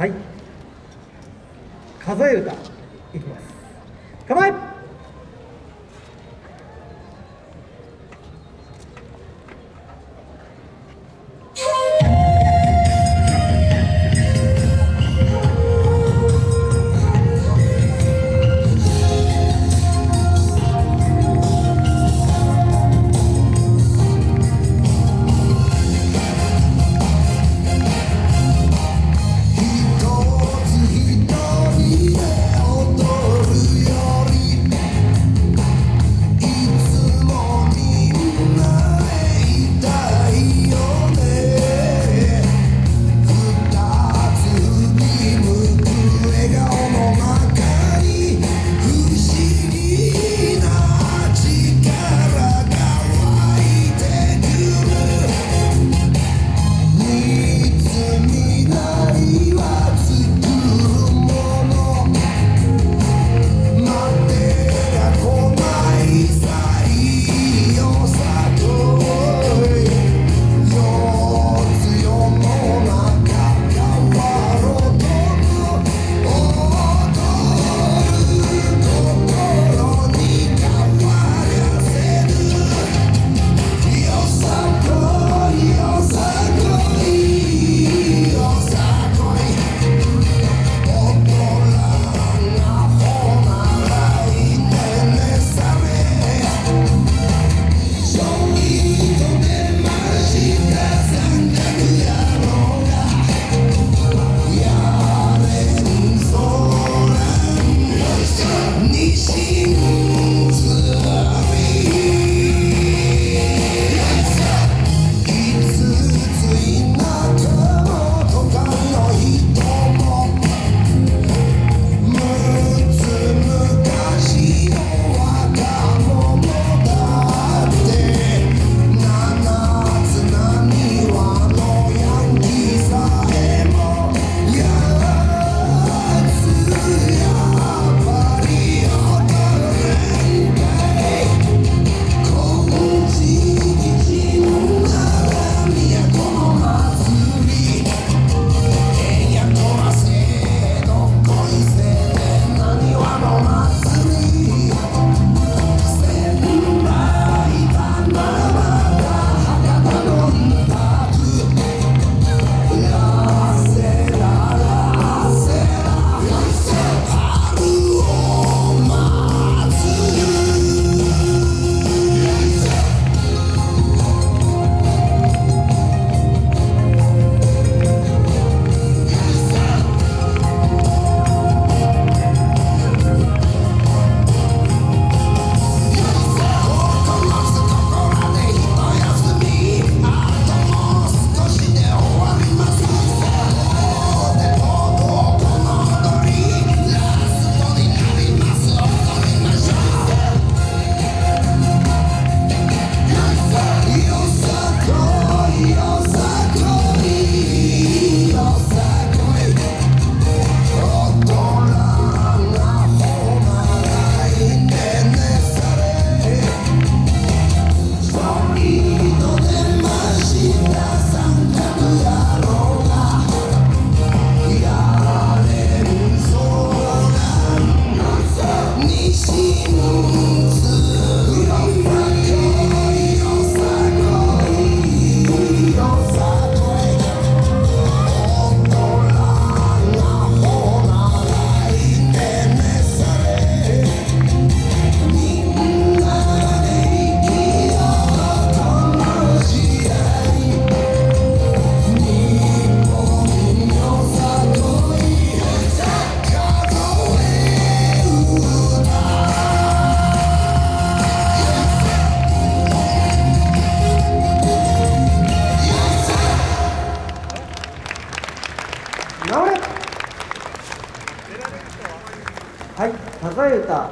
はい。数え歌。いきます。構ええ歌